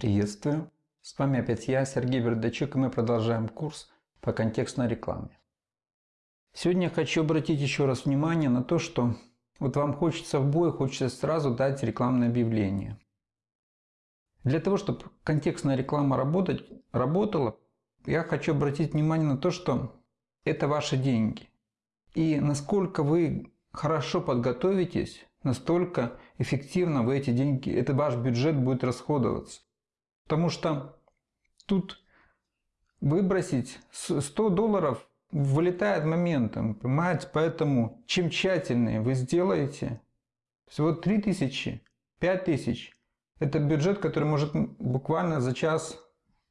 Приветствую! С вами опять я, Сергей Вердачук, и мы продолжаем курс по контекстной рекламе. Сегодня я хочу обратить еще раз внимание на то, что вот вам хочется в бой, хочется сразу дать рекламное объявление. Для того, чтобы контекстная реклама работать, работала, я хочу обратить внимание на то, что это ваши деньги. И насколько вы хорошо подготовитесь, настолько эффективно вы эти деньги, это ваш бюджет будет расходоваться. Потому что тут выбросить 100 долларов вылетает моментом, понимаете? Поэтому чем тщательнее вы сделаете, всего 3000, 5000, это бюджет, который может буквально за час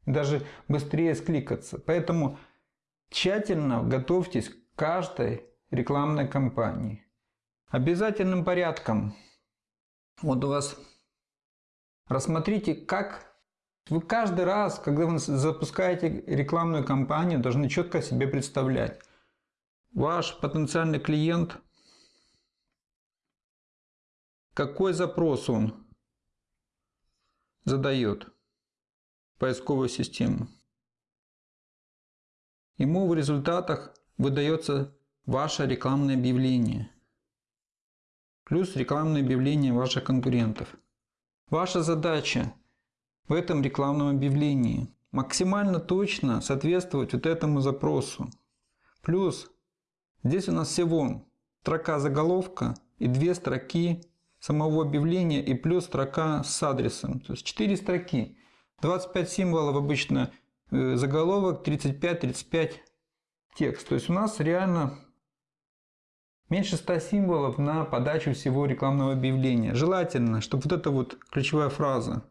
даже быстрее скликаться. Поэтому тщательно готовьтесь к каждой рекламной кампании. Обязательным порядком. Вот у вас рассмотрите, как вы каждый раз, когда вы запускаете рекламную кампанию, должны четко себе представлять. Ваш потенциальный клиент, какой запрос он задает поисковую систему. Ему в результатах выдается ваше рекламное объявление. Плюс рекламное объявление ваших конкурентов. Ваша задача в этом рекламном объявлении. Максимально точно соответствовать вот этому запросу. Плюс здесь у нас всего строка заголовка и две строки самого объявления и плюс строка с адресом. То есть 4 строки. 25 символов обычно э, заголовок, 35-35 текст. То есть у нас реально меньше 100 символов на подачу всего рекламного объявления. Желательно, чтобы вот эта вот ключевая фраза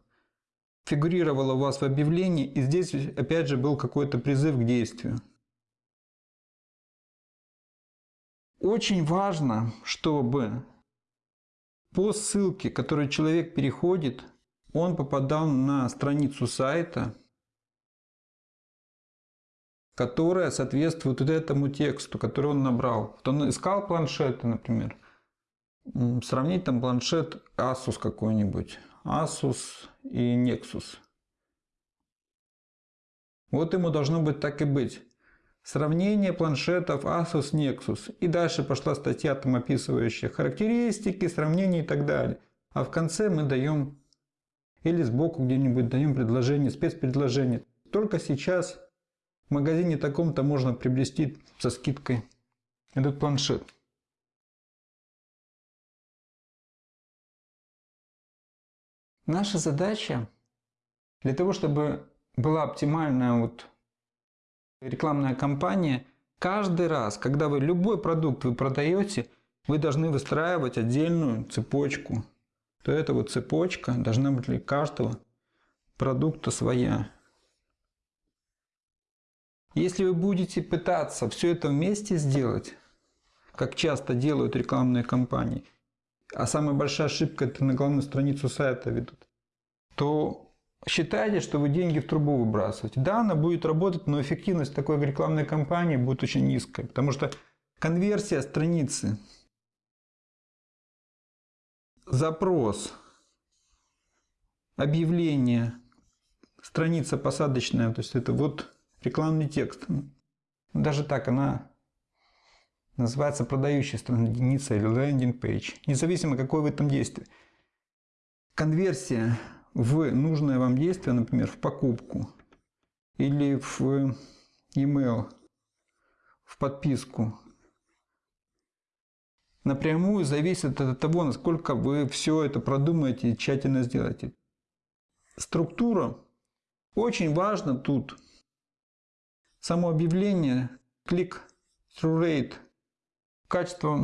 фигурировало у вас в объявлении, и здесь опять же был какой-то призыв к действию. Очень важно, чтобы по ссылке, которую человек переходит, он попадал на страницу сайта, которая соответствует вот этому тексту, который он набрал. Вот он искал планшеты, например. Сравнить там планшет Asus какой-нибудь. Asus и Nexus. Вот ему должно быть так и быть. Сравнение планшетов Asus Nexus. И дальше пошла статья, там описывающая характеристики, сравнения и так далее. А в конце мы даем, или сбоку где-нибудь даем предложение, спецпредложение. Только сейчас в магазине таком-то можно приобрести со скидкой этот планшет. Наша задача для того, чтобы была оптимальная вот рекламная кампания, каждый раз, когда вы любой продукт вы продаете, вы должны выстраивать отдельную цепочку. То эта вот цепочка должна быть для каждого продукта своя. Если вы будете пытаться все это вместе сделать, как часто делают рекламные кампании, а самая большая ошибка это на главную страницу сайта ведут, то считайте, что вы деньги в трубу выбрасываете. Да, она будет работать, но эффективность такой рекламной кампании будет очень низкая, потому что конверсия страницы, запрос, объявление, страница посадочная, то есть это вот рекламный текст. Даже так она называется продающая страница или лендинг page, независимо какое в этом действие. Конверсия в нужное вам действие, например, в покупку или в email, в подписку, напрямую зависит от того, насколько вы все это продумаете и тщательно сделаете. Структура. Очень важно тут само объявление, click-through rate, качество,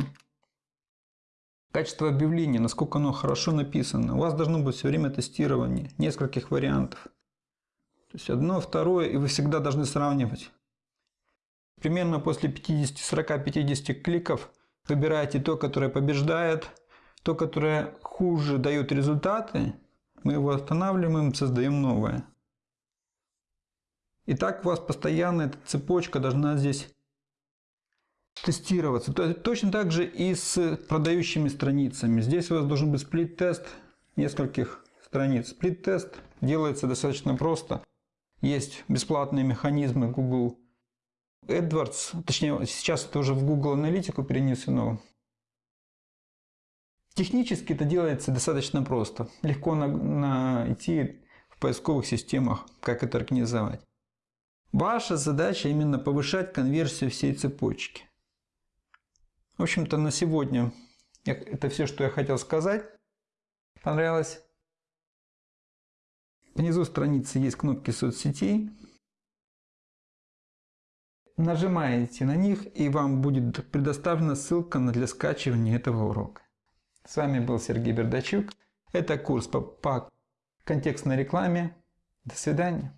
качество объявления, насколько оно хорошо написано. У вас должно быть все время тестирование нескольких вариантов. То есть одно, второе, и вы всегда должны сравнивать. Примерно после 50, 40, 50 кликов выбираете то, которое побеждает, то, которое хуже дает результаты, мы его останавливаем, создаем новое. И так у вас постоянно эта цепочка должна здесь тестироваться. Точно так же и с продающими страницами. Здесь у вас должен быть сплит-тест нескольких страниц. Сплит-тест делается достаточно просто. Есть бесплатные механизмы Google AdWords, точнее сейчас это уже в Google Аналитику перенесено. Технически это делается достаточно просто. Легко найти в поисковых системах, как это организовать. Ваша задача именно повышать конверсию всей цепочки. В общем-то на сегодня это все, что я хотел сказать. Понравилось? Внизу страницы есть кнопки соцсетей. Нажимаете на них и вам будет предоставлена ссылка для скачивания этого урока. С вами был Сергей Бердачук. Это курс по, по контекстной рекламе. До свидания.